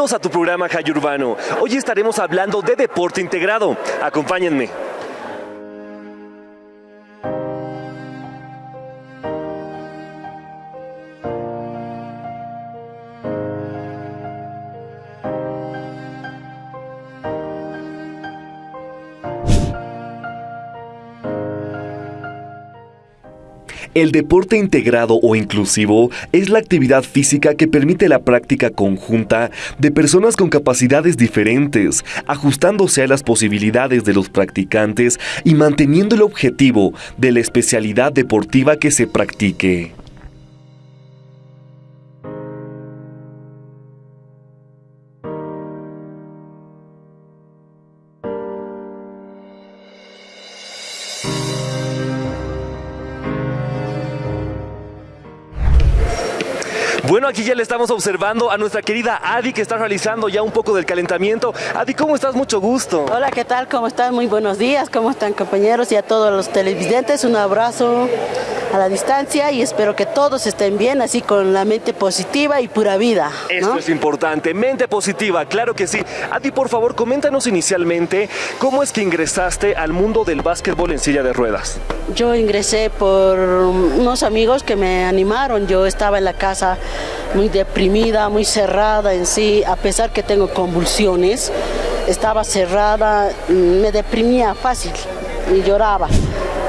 a tu programa Jay Urbano. Hoy estaremos hablando de deporte integrado. Acompáñenme. El deporte integrado o inclusivo es la actividad física que permite la práctica conjunta de personas con capacidades diferentes, ajustándose a las posibilidades de los practicantes y manteniendo el objetivo de la especialidad deportiva que se practique. Estamos observando a nuestra querida Adi que está realizando ya un poco del calentamiento. Adi, ¿cómo estás? Mucho gusto. Hola, ¿qué tal? ¿Cómo están? Muy buenos días. ¿Cómo están compañeros y a todos los televidentes? Un abrazo a la distancia y espero que todos estén bien, así con la mente positiva y pura vida. Esto es importante, mente positiva, claro que sí. Adi, por favor, coméntanos inicialmente cómo es que ingresaste al mundo del básquetbol en silla de ruedas. Yo ingresé por unos amigos que me animaron. Yo estaba en la casa muy deprimida, muy cerrada en sí, a pesar que tengo convulsiones, estaba cerrada, me deprimía fácil y lloraba.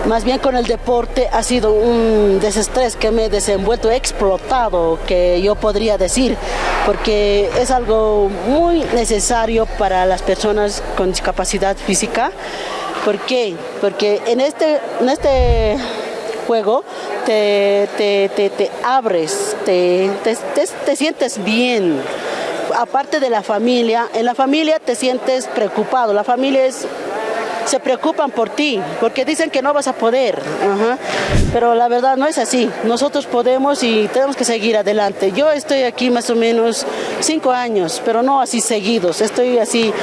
Más bien con el deporte ha sido un desestrés que me he desenvuelto, explotado, que yo podría decir, porque es algo muy necesario para las personas con discapacidad física. ¿Por qué? Porque en este, en este juego te, te, abres, te, te sientes bien. Aparte de la familia, en la familia te sientes preocupado. La familia es se preocupan por ti, porque dicen que no vas a poder. Pero la verdad no es así. Nosotros podemos y tenemos que seguir adelante. Yo estoy aquí más o menos cinco años, pero no así seguidos. Estoy así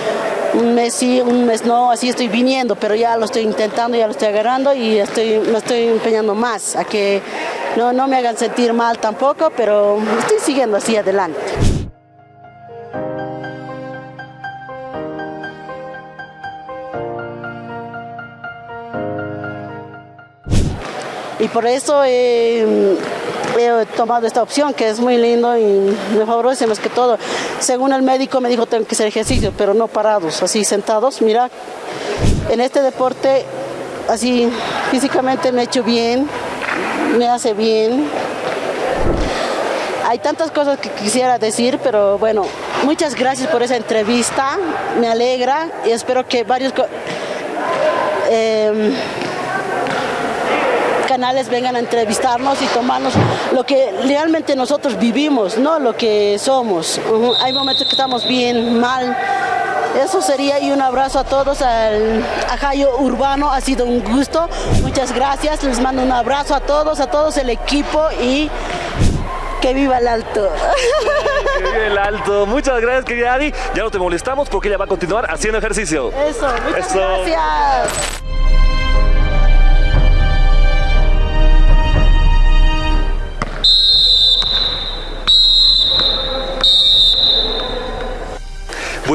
un mes sí, un mes no, así estoy viniendo, pero ya lo estoy intentando, ya lo estoy agarrando y estoy, me estoy empeñando más a que no, no me hagan sentir mal tampoco, pero estoy siguiendo así adelante. Por eso he, tomado esta opción, que es muy lindo y me favorece más que todo. Según el médico me dijo tengo que hacer ejercicio, pero no parados, así sentados. Mira, en este deporte, así físicamente me he hecho bien, me hace bien. Hay tantas cosas que quisiera decir, pero bueno, muchas gracias por esa entrevista, me alegra y espero que varios... Eh, vengan a entrevistarnos y tomarnos lo que realmente nosotros vivimos, no lo que somos. Hay momentos que estamos bien, mal. Eso sería y un abrazo a todos al Ajayo Urbano, ha sido un gusto. Muchas gracias, les mando un abrazo a todos, a todos el equipo y que viva el alto. Que viva el alto. Muchas gracias, querida Adi. Ya no te molestamos porque ella va a continuar haciendo ejercicio. Eso, muchas gracias.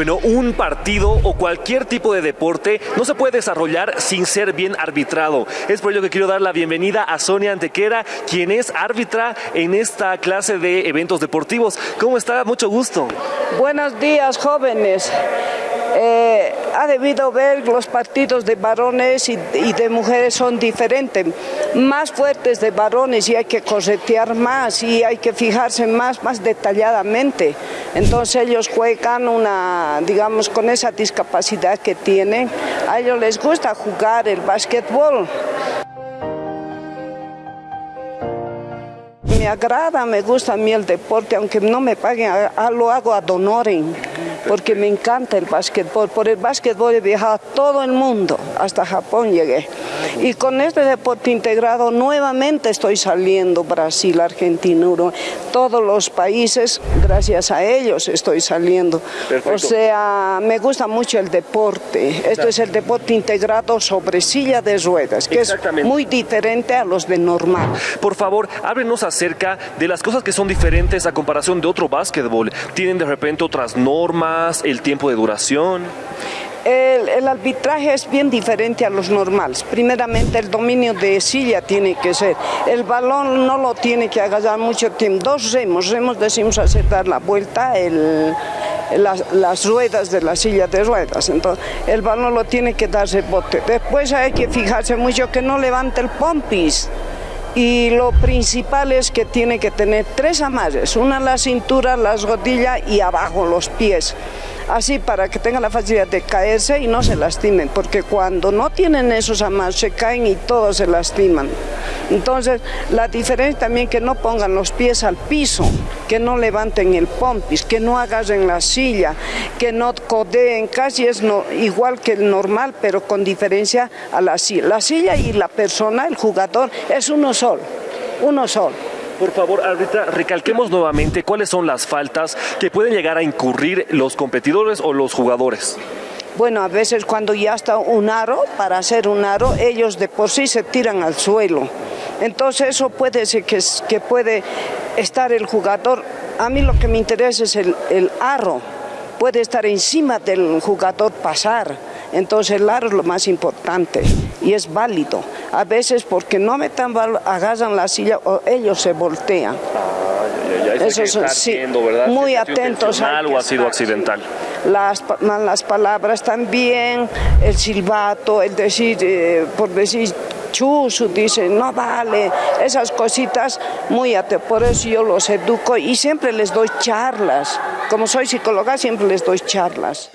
Bueno, un partido o cualquier tipo de deporte no se puede desarrollar sin ser bien arbitrado. Es por ello que quiero dar la bienvenida a Sonia Antequera, quien es árbitra en esta clase de eventos deportivos. ¿Cómo está? Mucho gusto. Buenos días, jóvenes. Eh, ha debido ver los partidos de varones y, de mujeres son diferentes, más fuertes de varones y hay que corretear más y hay que fijarse más, más detalladamente. Entonces ellos juegan una, digamos, con esa discapacidad que tienen, a ellos les gusta jugar el básquetbol. Me agrada, me gusta a mí el deporte, aunque no me paguen, lo hago a donoren porque me encanta el básquetbol. Por el básquetbol he viajado a todo el mundo, hasta Japón llegué. Y con este deporte integrado nuevamente estoy saliendo Brasil, Argentina, Uruguay, todos los países, gracias a ellos estoy saliendo. O sea, me gusta mucho el deporte. Esto es el deporte integrado sobre silla de ruedas, que es muy diferente a los de normal. Por favor, háblenos acerca de las cosas que son diferentes a comparación de otro básquetbol. ¿Tienen de repente otras normas, el tiempo de duración? El, arbitraje es bien diferente a los normales. Primeramente el dominio de silla tiene que ser. El balón no lo tiene que agarrar mucho tiempo. Dos remos, remos decimos hacer dar la vuelta, las, ruedas de la silla de ruedas. Entonces el balón lo tiene que darse bote. Después hay que fijarse mucho que no levante el pompis y lo principal es que tiene que tener tres amarres, una en la cintura, las rodillas y abajo los pies así para que tengan la facilidad de caerse y no se lastimen, porque cuando no tienen esos amarres se caen y todos se lastiman. Entonces, la diferencia también que no pongan los pies al piso, que no levanten el pompis, que no agarren la silla, que no codeen, casi es igual que el normal, pero con diferencia a la silla. La silla y la persona, el jugador, es uno solo, uno solo. Por favor, árbitra, recalquemos nuevamente cuáles son las faltas que pueden llegar a incurrir los competidores o los jugadores. Bueno, a veces cuando ya está un aro, para hacer un aro, ellos de por sí se tiran al suelo. Entonces eso puede ser que, puede estar el jugador. A mí lo que me interesa es el aro. Puede estar encima del jugador pasar. Entonces el aro es lo más importante y es válido. A veces porque no me tan agarran la silla o ellos se voltean. Eso es sí, muy atentos. ¿O ha sido accidental? Las, las palabras también, el silbato, el decir, eh, por decir chusu, dice, no vale, esas cositas muy atentos. Por eso yo los educo y siempre les doy charlas. Como soy psicóloga, siempre les doy charlas.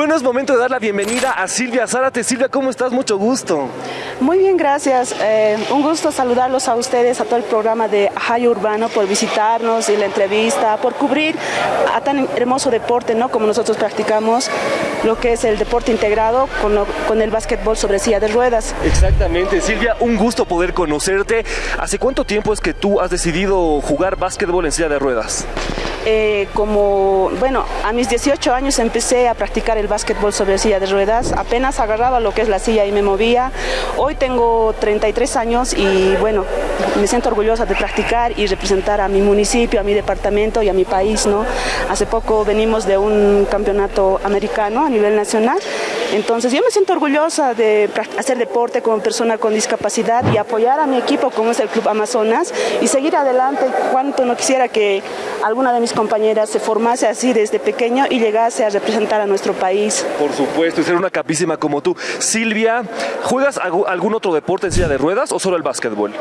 Bueno, es momento de dar la bienvenida a Silvia Zárate. Silvia, ¿cómo estás? Mucho gusto. Muy bien, gracias. Eh, un gusto saludarlos a ustedes, a todo el programa de Ajayo Urbano, por visitarnos y la entrevista, por cubrir a tan hermoso deporte, ¿no? Como nosotros practicamos, lo que es el deporte integrado con, con el básquetbol sobre silla de ruedas. Exactamente, Silvia, un gusto poder conocerte. ¿Hace cuánto tiempo es que tú has decidido jugar básquetbol en silla de ruedas? Eh, como, bueno, a mis 18 años empecé a practicar el básquetbol sobre silla de ruedas, apenas agarraba lo que es la silla y me movía. Hoy tengo 33 años y bueno, me siento orgullosa de practicar y representar a mi municipio, a mi departamento y a mi país, ¿no? Hace poco venimos de un campeonato americano a nivel nacional, entonces yo me siento orgullosa de hacer deporte como persona con discapacidad y apoyar a mi equipo como es el Club Amazonas y seguir adelante. Cuanto no quisiera que alguna de mis compañeras se formase así desde pequeño y llegase a representar a nuestro país. Por supuesto, y ser una capísima como tú. Silvia, ¿juegas algún otro deporte en silla de ruedas o solo el básquetbol?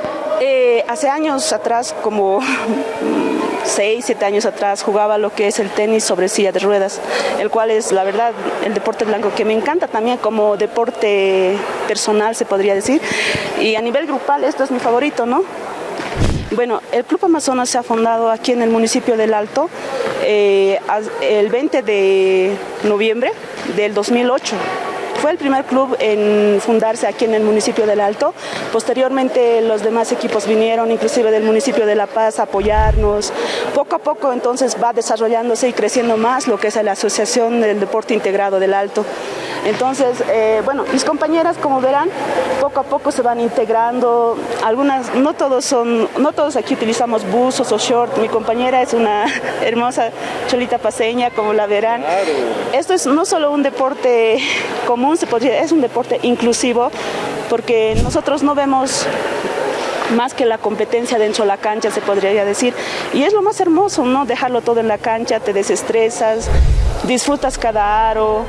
Eh, hace años atrás, como 6, 7 años atrás, jugaba lo que es el tenis sobre silla de ruedas, el cual es, la verdad, el deporte blanco que me encanta también como deporte personal, se podría decir. Y a nivel grupal, esto es mi favorito, ¿no? Bueno, el Club Amazonas se ha fundado aquí en el municipio del Alto eh, el 20 de noviembre del 2008. Fue el primer club en fundarse aquí en el municipio del Alto. Posteriormente los demás equipos vinieron, inclusive del municipio de La Paz, a apoyarnos. Poco a poco entonces va desarrollándose y creciendo más lo que es la Asociación del Deporte Integrado del Alto. Entonces, eh, bueno, mis compañeras, como verán, poco a poco se van integrando. Algunas, no todos son, no todos aquí utilizamos buzos o short. Mi compañera es una hermosa cholita paseña, como la verán. Esto es no solo un deporte común, se podría, es un deporte inclusivo, porque nosotros no vemos más que la competencia dentro de la cancha, se podría decir. Y es lo más hermoso, ¿no? Dejarlo todo en la cancha, te desestresas, disfrutas cada aro.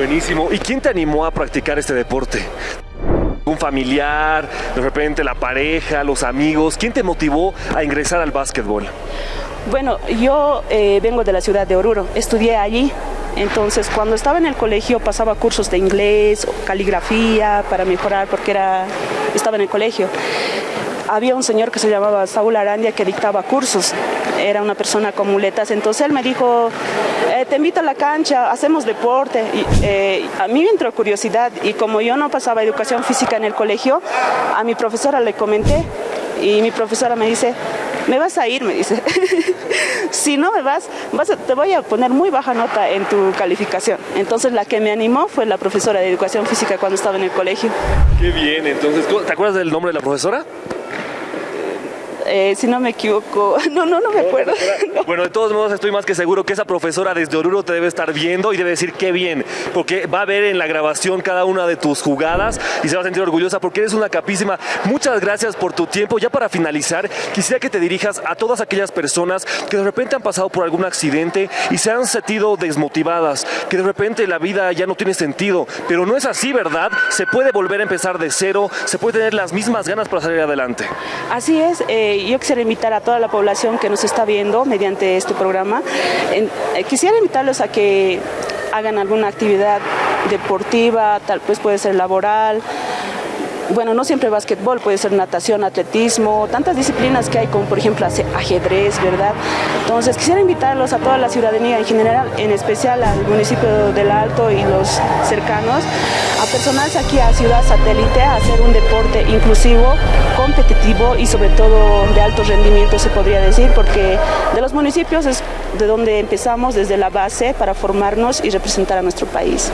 Buenísimo. ¿Y quién te animó a practicar este deporte? ¿Un familiar, de repente la pareja, los amigos? ¿Quién te motivó a ingresar al básquetbol? Bueno, yo eh, vengo de la ciudad de Oruro, estudié allí. Entonces, cuando estaba en el colegio pasaba cursos de inglés, caligrafía para mejorar porque era, estaba en el colegio había un señor que se llamaba Saúl Arandia que dictaba cursos, era una persona con muletas, entonces él me dijo, eh, te invito a la cancha, hacemos deporte. Y, eh, a mí me entró curiosidad y como yo no pasaba educación física en el colegio, a mi profesora le comenté y mi profesora me dice, me vas a ir, me dice. si no me vas, vas te voy a poner muy baja nota en tu calificación. Entonces la que me animó fue la profesora de educación física cuando estaba en el colegio. Qué bien, entonces, ¿te acuerdas del nombre de la profesora? Eh, si no me equivoco. No, no, no me acuerdo. Bueno, de todos modos estoy más que seguro que esa profesora desde Oruro te debe estar viendo y debe decir qué bien, porque va a ver en la grabación cada una de tus jugadas y se va a sentir orgullosa porque eres una capísima. Muchas gracias por tu tiempo. Ya para finalizar, quisiera que te dirijas a todas aquellas personas que de repente han pasado por algún accidente y se han sentido desmotivadas, que de repente la vida ya no tiene sentido, pero no es así, ¿verdad? Se puede volver a empezar de cero, se puede tener las mismas ganas para salir adelante. Así es. Eh, yo quisiera invitar a toda la población que nos está viendo mediante este programa, eh, quisiera invitarlos a que hagan alguna actividad deportiva, tal vez puede ser laboral, bueno, no siempre básquetbol, puede ser natación, atletismo, tantas disciplinas que hay como por ejemplo ajedrez, ¿verdad? Entonces quisiera invitarlos a toda la ciudadanía en general, en especial al municipio del Alto y los cercanos, a personarse aquí a Ciudad Satélite a hacer un deporte inclusivo, competitivo y sobre todo de alto rendimiento se podría decir, porque de los municipios es de donde empezamos desde la base para formarnos y representar a nuestro país.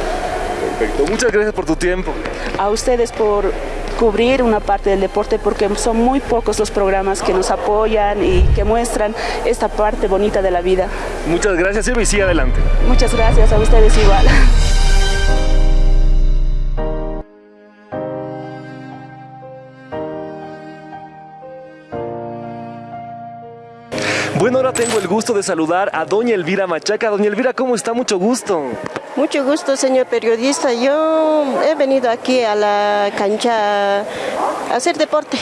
Perfecto, muchas gracias por tu tiempo. A ustedes por cubrir una parte del deporte porque son muy pocos los programas que nos apoyan y que muestran esta parte bonita de la vida. Muchas gracias Silvia y sigue adelante. Muchas gracias a ustedes igual. ahora tengo el gusto de saludar a doña Elvira Machaca. Doña Elvira, ¿cómo está? Mucho gusto. Mucho gusto, señor periodista. Yo he venido aquí a la cancha a hacer deporte.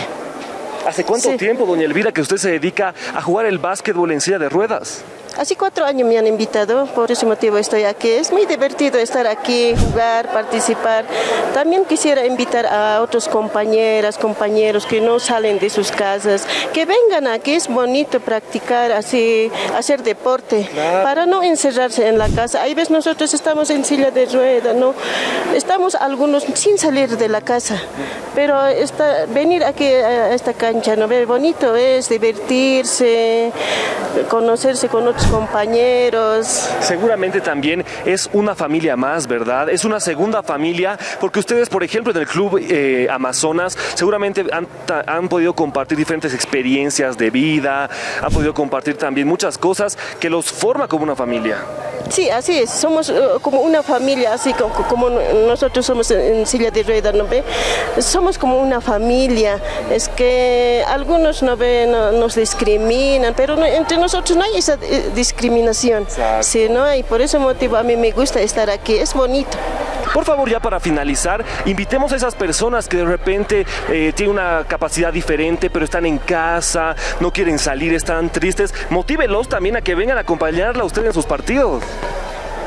¿Hace cuánto tiempo, doña Elvira, que usted se dedica a jugar el básquetbol en silla de ruedas? Hace cuatro años me han invitado, por ese motivo estoy aquí. Es muy divertido estar aquí, jugar, participar. También quisiera invitar a otros compañeras, compañeros que no salen de sus casas, que vengan aquí. Es bonito practicar así, hacer deporte, para no encerrarse en la casa. Hay veces nosotros estamos en silla de rueda, ¿no? Estamos algunos sin salir de la casa, pero venir aquí a esta cancha, ¿no? Bonito es divertirse, conocerse con otros compañeros. Seguramente también es una familia más, ¿verdad? Es una segunda familia, porque ustedes, por ejemplo, en el Club eh, Amazonas, seguramente han, han podido compartir diferentes experiencias de vida, han podido compartir también muchas cosas que los forma como una familia. Sí, así es, somos eh, como una familia, así como, nosotros somos en, silla de ruedas, ¿no ve? Somos como una familia, es que algunos no ven, nos discriminan, pero entre nosotros no hay esa eh, discriminación, sí, ¿no? Y por ese motivo a mí me gusta estar aquí, es bonito. Por favor, ya para finalizar, invitemos a esas personas que de repente eh, tienen una capacidad diferente, pero están en casa, no quieren salir, están tristes. Motívelos también a que vengan a acompañarla a usted en sus partidos.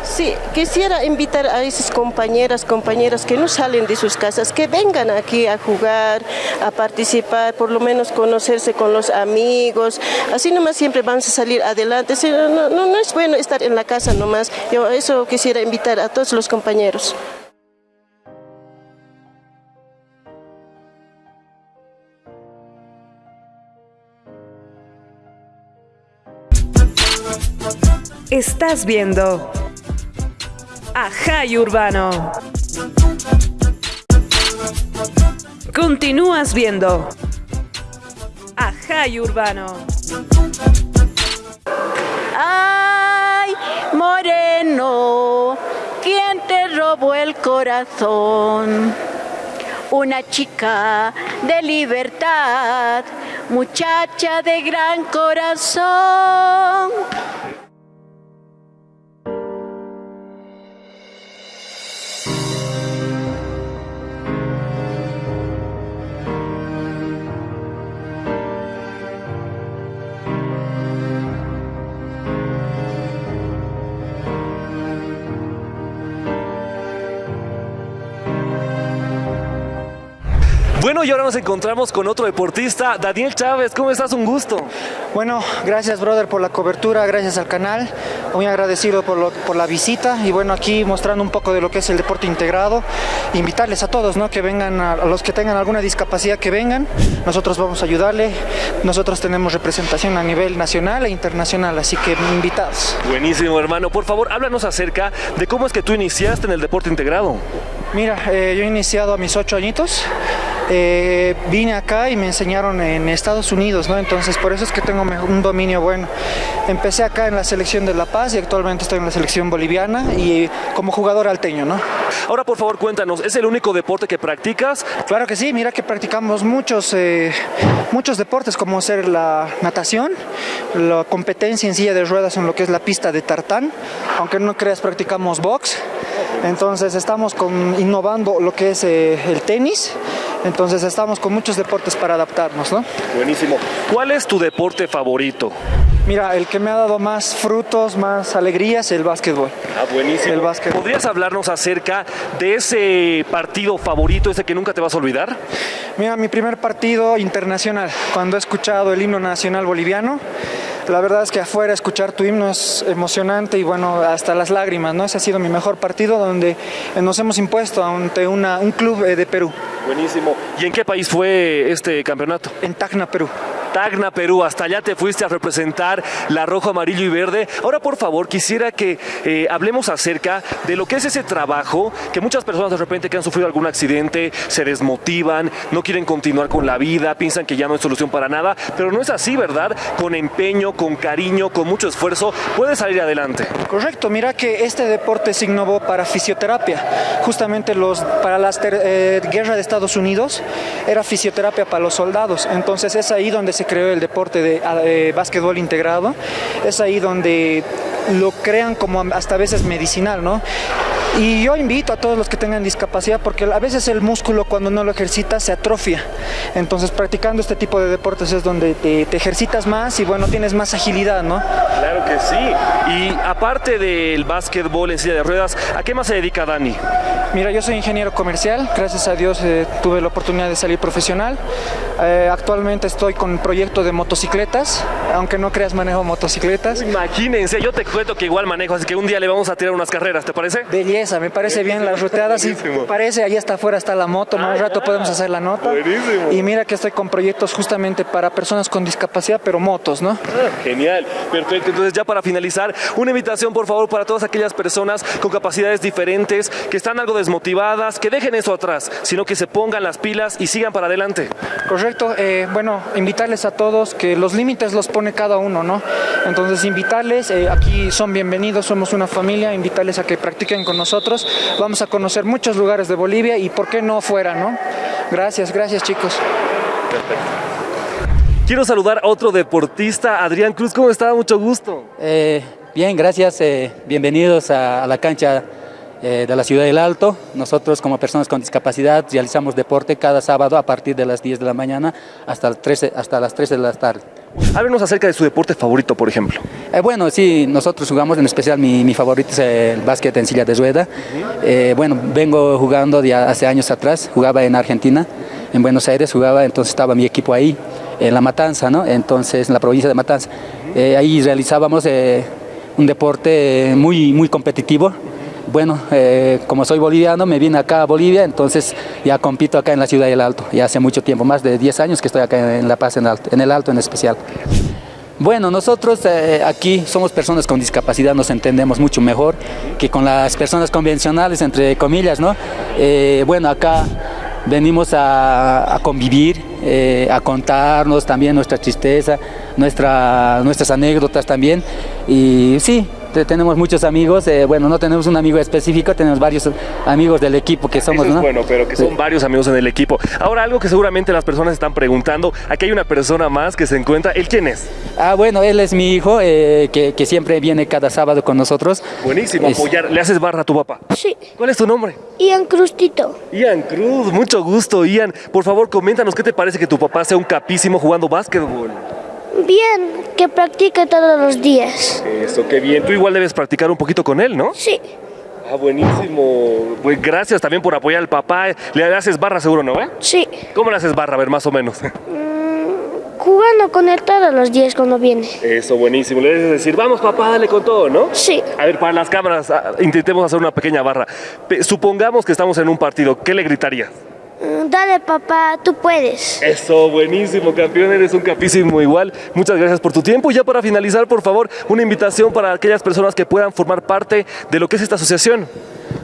Sí, quisiera invitar a esas compañeras, compañeras que no salen de sus casas, que vengan aquí a jugar, a participar, por lo menos conocerse con los amigos. Así nomás siempre vamos a salir adelante. No, no, no es bueno estar en la casa nomás. Yo eso quisiera invitar a todos los compañeros. Estás viendo Ajay Urbano. Continúas viendo Ajay Urbano. Ay, moreno, ¿quién te robó el corazón? Una chica de libertad, muchacha de gran corazón. Bueno, y ahora nos encontramos con otro deportista, Daniel Chávez. ¿Cómo estás? Un gusto. Bueno, gracias brother por la cobertura, gracias al canal, muy agradecido por, lo- por la visita y bueno, aquí mostrando un poco de lo que es el deporte integrado, invitarles a todos, ¿no? Que vengan, a, a los que tengan alguna discapacidad que vengan, nosotros vamos a ayudarle, nosotros tenemos representación a nivel nacional e internacional, así que invitados. Buenísimo, hermano. Por favor, háblanos acerca de cómo es que tú iniciaste en el deporte integrado. Mira, eh, yo he iniciado a mis ocho añitos. Eh, vine acá y me enseñaron en Estados Unidos, ¿no? Entonces por eso es que tengo un dominio bueno. Empecé acá en la selección de La Paz y actualmente estoy en la selección boliviana y como jugador alteño, ¿no? Ahora, por favor, cuéntanos, ¿es el único deporte que practicas? Claro que sí, mira que practicamos muchos, eh, muchos deportes como ser la natación, la competencia en silla de ruedas en lo que es la pista de tartán, aunque no creas practicamos box, entonces estamos con, innovando lo que es eh, el tenis, entonces estamos con muchos deportes para adaptarnos, ¿no? Buenísimo. ¿Cuál es tu deporte favorito? Mira, el que me ha dado más frutos, más alegrías, el básquetbol. Ah, buenísimo. El. ¿Podrías hablarnos acerca de ese partido favorito, ese que nunca te vas a olvidar? Mira, mi primer partido internacional, cuando he escuchado el himno nacional boliviano, la verdad es que afuera escuchar tu himno es emocionante y bueno, hasta las lágrimas, ¿no? Ese ha sido mi mejor partido donde nos hemos impuesto ante una- un club eh, de Perú, Buenísimo. ¿Y en qué país fue este campeonato? en Tacna, Perú. Tacna, Perú. Hasta allá te fuiste a representar la rojo, amarillo y verde. Ahora, por favor, quisiera que eh, hablemos acerca de lo que es ese trabajo que muchas personas de repente que han sufrido algún accidente se desmotivan, no quieren continuar con la vida, piensan que ya no hay solución para nada, pero no es así, ¿verdad? Con empeño, con cariño, con mucho esfuerzo, puedes salir adelante. Correcto, mira que este deporte se innovó para fisioterapia. Justamente los, para la guerra de Estados Unidos era fisioterapia para los soldados. Entonces es ahí donde se creó el deporte de eh, básquetbol integrado. Es ahí donde lo crean como hasta a veces medicinal, ¿no? Y yo invito a todos los que tengan discapacidad porque a veces el músculo cuando no lo ejercitas se atrofia. Entonces practicando este tipo de deportes es donde te, te ejercitas más y bueno, tienes más agilidad, ¿no? Claro que sí. Y aparte del básquetbol en silla de ruedas, ¿a qué más se dedica Dani? Mira, yo soy ingeniero comercial, gracias a Dios eh, tuve la oportunidad de salir profesional. Eh, actualmente estoy con un proyecto de motocicletas, aunque no creas manejo motocicletas. Imagínense, yo te cuento que igual manejo, así que un día le vamos a tirar unas carreras, ¿te parece? Belleza, me parece bien las ruteadas y parece, ahí está afuera está la moto, más rato podemos hacer la nota. Buenísimo. Y mira que estoy con proyectos justamente para personas con discapacidad, pero motos, ¿no? Genial, perfecto. Entonces ya para finalizar, una invitación por favor para todas aquellas personas con capacidades diferentes, que están algo desmotivadas, que dejen eso atrás, sino que se pongan las pilas y sigan para adelante. Correcto, eh, bueno, invitarles a todos que los límites los pone cada uno, ¿no? Entonces invitarles, eh, aquí son bienvenidos, somos una familia, invitarles a que practiquen con nosotros, vamos a conocer muchos lugares de Bolivia y por qué no fuera, ¿no? Gracias, gracias chicos. Quiero saludar a otro deportista, Adrián Cruz, ¿cómo está? Mucho gusto. Eh, bien, gracias. eh, bienvenidos a, a la cancha eh, de la Ciudad del Alto. Nosotros como personas con discapacidad realizamos deporte cada sábado a partir de las 10 de la mañana hasta, el 13 hasta las 13 de la tarde. Háblenos acerca de su deporte favorito, por ejemplo. Eh, bueno, sí, nosotros jugamos, en especial mi, mi favorito es el básquet en silla de rueda. Eh, bueno, vengo jugando hace años atrás, jugaba en Argentina, en Buenos Aires jugaba, entonces estaba mi equipo ahí, en La Matanza, ¿no? Entonces, en la provincia de Matanza. Eh, ahí realizábamos un deporte muy, muy competitivo. Bueno, eh, como soy boliviano, me vine acá a Bolivia, entonces ya compito acá en la Ciudad del Alto. Ya hace mucho tiempo, más de 10 años que estoy acá en La Paz, en, Alto, en el Alto en especial. Bueno, nosotros eh, aquí somos personas con discapacidad, nos entendemos mucho mejor que con las personas convencionales, entre comillas, ¿no? Eh, bueno, acá venimos a, convivir, a contarnos también nuestra tristeza, nuestra, nuestras anécdotas también. Y sí, tenemos muchos amigos, eh, bueno, no tenemos un amigo específico, tenemos varios amigos del equipo que somos, Eso es ¿no? bueno, pero que son Sí. varios amigos en el equipo. Ahora, algo que seguramente las personas están preguntando, aquí hay una persona más que se encuentra, ¿él quién es? Ah, bueno, él es mi hijo, eh, que, que siempre viene cada sábado con nosotros. Buenísimo, Es- apoyar. ¿Le haces barra a tu papá? Sí, ¿Cuál es tu nombre? Ian Crustito. Ian Cruz, mucho gusto, Ian. Por favor, coméntanos qué te parece que tu papá sea un capísimo jugando básquetbol. Bien, que practique todos los días. Eso, qué bien. Tú igual debes practicar un poquito con él, ¿no? Sí, Ah, buenísimo. Pues gracias también por apoyar al papá. Le haces barra seguro, ¿no? Eh? Sí. ¿Cómo le haces barra? A ver, más o menos. Jugando con él todos los días cuando viene. Eso, buenísimo. Le debes decir, vamos papá, dale con todo, ¿no? Sí. A ver, para las cámaras, ah, intentemos hacer una pequeña barra. Supongamos que estamos en un partido, ¿qué le gritarías? Mm, Dale papá, tú puedes. Eso, buenísimo, campeón, eres un capísimo igual. Muchas gracias por tu tiempo. Y ya para finalizar, por favor, una invitación para aquellas personas que puedan formar parte de lo que es esta asociación.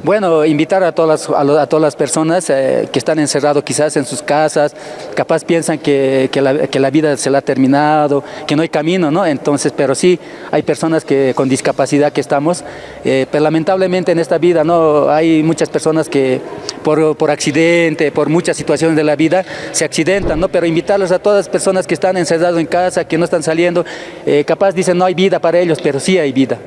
Bueno, invitar a todas las, a, todas las personas eh, que están encerrados quizás en sus casas, capaz piensan que, que la, vida se la ha terminado, que no hay camino, ¿no? Entonces, pero sí, hay personas que con discapacidad que estamos, eh, pero lamentablemente en esta vida, ¿no? Hay muchas personas que por, por accidente, por muchas situaciones de la vida, se accidentan, ¿no? Pero invitarlos a todas las personas que están encerrados en casa, que no están saliendo, eh, capaz dicen no hay vida para ellos, pero sí hay vida.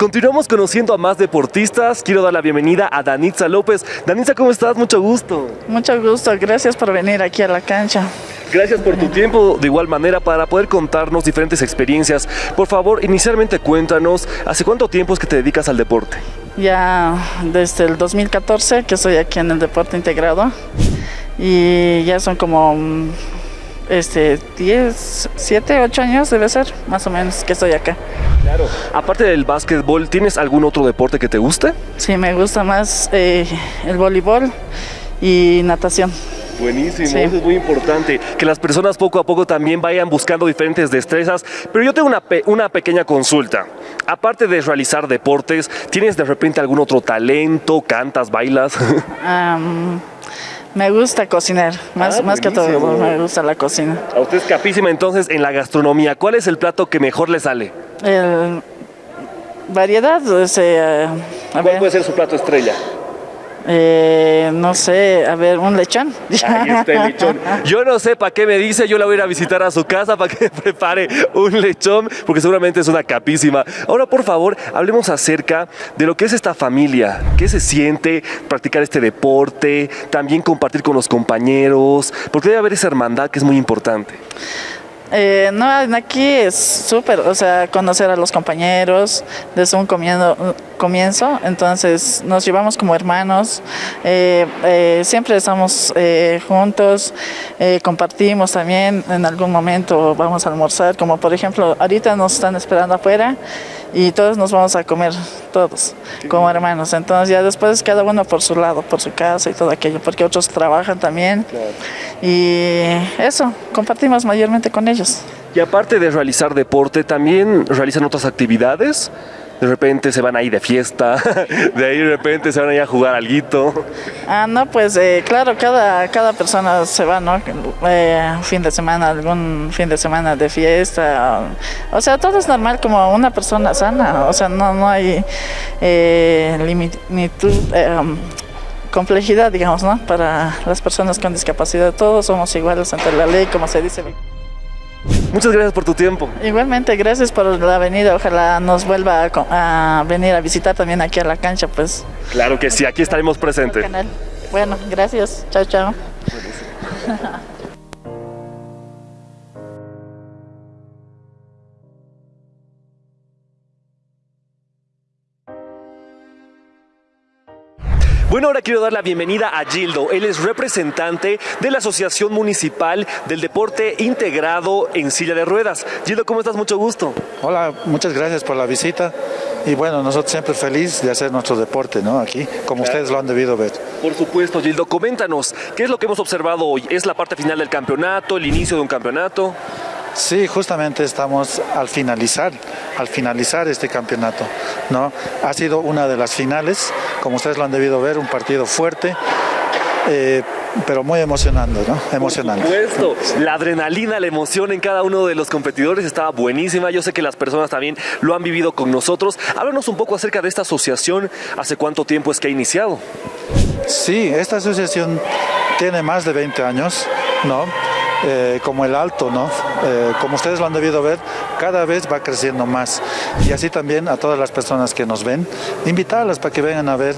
Continuamos conociendo a más deportistas. Quiero dar la bienvenida a Danitza López. Danitza, ¿cómo estás? Mucho gusto. Mucho gusto, gracias por venir aquí a la cancha. Gracias por tu tiempo, de igual manera, para poder contarnos diferentes experiencias. Por favor, inicialmente cuéntanos, ¿hace cuánto tiempo es que te dedicas al deporte? Ya desde el 2014 que estoy aquí en el deporte integrado y ya son como mm, este 10, 7, 8 años debe ser, más o menos que estoy acá. Claro. Aparte del básquetbol, ¿tienes algún otro deporte que te guste? Sí, me gusta más eh, el voleibol y natación. Buenísimo, Sí. eso es muy importante, que las personas poco a poco también vayan buscando diferentes destrezas, pero yo tengo una, pe- una pequeña consulta. Aparte de realizar deportes, ¿tienes de repente algún otro talento? ¿Cantas, bailas? Am, me gusta cocinar, más, Ah, más que todo me gusta la cocina. a usted es capísima entonces en la gastronomía. ¿Cuál es el plato que mejor le sale? El- variedad, o sea, a ¿Cuál ver, puede ser su plato estrella? Eh, no sé, a ver, un lechón. Ahí está el lechón. Yo no sé para qué me dice, yo la voy a ir a visitar a su casa para que prepare un lechón, porque seguramente es una capísima. Ahora, por favor, hablemos acerca de lo que es esta familia, qué se siente practicar este deporte, también compartir con los compañeros, porque debe haber esa hermandad que es muy importante. Eh, no, aquí es súper, o sea, conocer a los compañeros desde un comiendo- comienzo, entonces nos llevamos como hermanos, eh, eh, siempre estamos eh, juntos, compartimos también, en algún momento vamos a almorzar, como por ejemplo, ahorita nos están esperando afuera y todos nos vamos a comer, todos, como hermanos, entonces ya después cada uno por su lado, por su casa y todo aquello, porque otros trabajan también. Y eso, compartimos mayormente con ellos. Y aparte de realizar deporte, también realizan otras actividades. De repente se van ahí de fiesta, de ahí de repente se van ahí a jugar alguito. Ah, no, pues eh, claro, cada, cada persona se va, ¿no? Eh, fin de semana, algún fin de semana de fiesta. O sea, todo es normal como una persona sana. O sea, no, no hay eh, limitud, um, complejidad, digamos, ¿no? Para las personas con discapacidad. Todos somos iguales ante la ley, como se dice. Muchas gracias por tu tiempo. Igualmente, gracias por la venida. Ojalá nos vuelva a, venir a visitar también aquí a la cancha, pues. Claro que sí, aquí estaremos presentes. Bueno, gracias. Chao, chao. Bueno, ahora quiero dar la bienvenida a Gildo. Él es representante de la Asociación Municipal del Deporte Integrado en Silla de Ruedas. Gildo, ¿cómo estás? Mucho gusto. Hola, muchas gracias por la visita. Y bueno, nosotros siempre felices de hacer nuestro deporte, ¿no? Aquí, como ustedes lo han debido ver. Por supuesto, Gildo, coméntanos, ¿qué es lo que hemos observado hoy? ¿Es la parte final del campeonato, el inicio de un campeonato? Sí, justamente estamos al finalizar, al finalizar este campeonato, ¿no? Ha sido una de las finales, como ustedes lo han debido ver, un partido fuerte, eh, pero muy emocionante, ¿no? Emocionante. Por supuesto, la adrenalina, la emoción en cada uno de los competidores estaba buenísima. Yo sé que las personas también lo han vivido con nosotros. Háblanos un poco acerca de esta asociación. ¿Hace cuánto tiempo es que ha iniciado? Sí, esta asociación tiene más de 20 años, ¿no? Eh, como el alto, ¿no? Eh, como ustedes lo han debido ver, cada vez va creciendo más. Y así también a todas las personas que nos ven, invitarlas para que vengan a ver.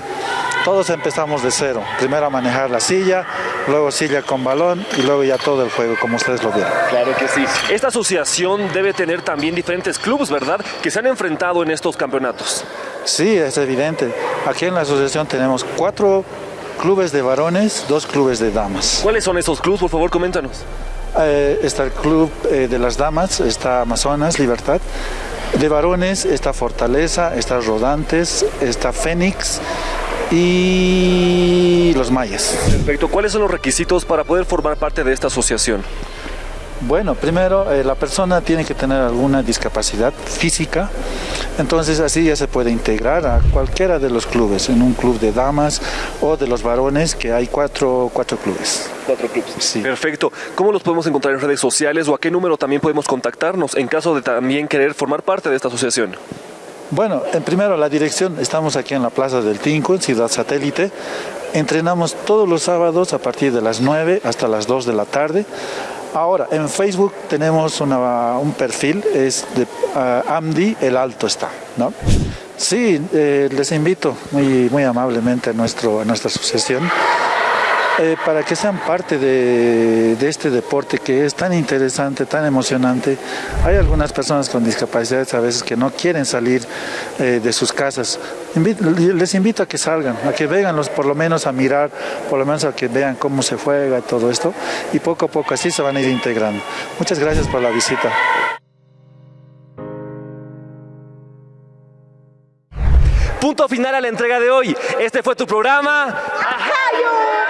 Todos empezamos de cero. Primero a manejar la silla, luego silla con balón y luego ya todo el juego, como ustedes lo vieron. Claro que sí. Esta asociación debe tener también diferentes clubes, ¿verdad? Que se han enfrentado en estos campeonatos. Sí, es evidente. Aquí en la asociación tenemos cuatro clubes de varones, dos clubes de damas. ¿Cuáles son esos clubes? Por favor, coméntanos. Eh, está el club eh, de las damas, está Amazonas, Libertad. De varones está Fortaleza, está Rodantes, está Fénix y los Mayas. Perfecto. ¿Cuáles son los requisitos para poder formar parte de esta asociación? Bueno, primero eh, la persona tiene que tener alguna discapacidad física, entonces así ya se puede integrar a cualquiera de los clubes, en un club de damas o de los varones, que hay cuatro, cuatro clubes. Cuatro clubes. Sí. Perfecto. ¿Cómo los podemos encontrar en redes sociales o a qué número también podemos contactarnos en caso de también querer formar parte de esta asociación? Bueno, en primero la dirección, estamos aquí en la Plaza del Tinco, en Ciudad Satélite. Entrenamos todos los sábados a partir de las 9 hasta las 2 de la tarde. Ahora, en Facebook tenemos un perfil, es de uh, Amdi El Alto está, ¿no? Sí, eh, les invito muy, muy amablemente a, nuestro, a nuestra asociación eh, para que sean parte de, de, este deporte que es tan interesante, tan emocionante. Hay algunas personas con discapacidades a veces que no quieren salir eh, de sus casas. les invito a que salgan, a que vengan por lo menos a mirar, por lo menos a que vean cómo se juega todo esto y poco a poco así se van a ir integrando. Muchas gracias por la visita. Punto final a la entrega de hoy. Este fue tu programa. ¡Ajayo!